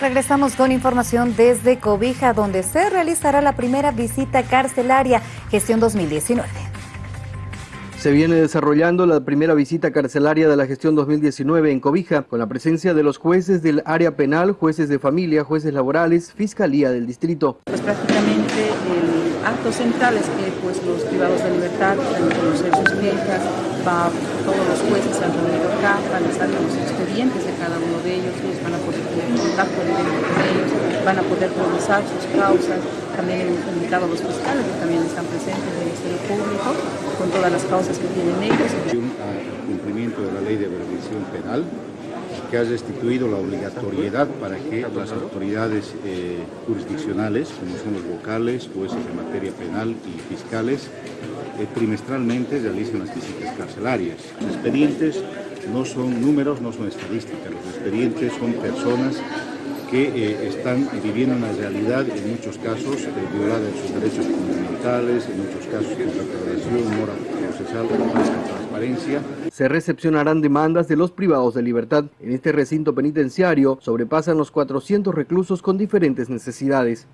Regresamos con información desde Cobija, donde se realizará la primera visita carcelaria gestión 2019. Se viene desarrollando la primera visita carcelaria de la gestión 2019 en Cobija, con la presencia de los jueces del área penal, jueces de familia, jueces laborales, fiscalía del distrito. Pues prácticamente el acto central es que pues, los privados de libertad van a conocer sus quejas, va, todos los jueces se han reunido acá, van a salir los expedientes de cada uno de ellos, ellos van a poder contacto directo con ellos, van a poder revisar sus causas, también hemos invitado a los fiscales que también están presentes del Ministerio Público con todas las causas que tienen ellos. El cumplimiento de la ley de prevención penal que ha restituido la obligatoriedad para que las autoridades eh, jurisdiccionales, como son los vocales, jueces de materia penal y fiscales, eh, trimestralmente realicen las visitas carcelarias. Los expedientes no son números, no son estadísticas, los expedientes son personas que eh, están viviendo una realidad, en muchos casos, eh, violada en sus derechos fundamentales, en muchos casos con declaración, mora procesal, transparencia. Se recepcionarán demandas de los privados de libertad. En este recinto penitenciario sobrepasan los 400 reclusos con diferentes necesidades.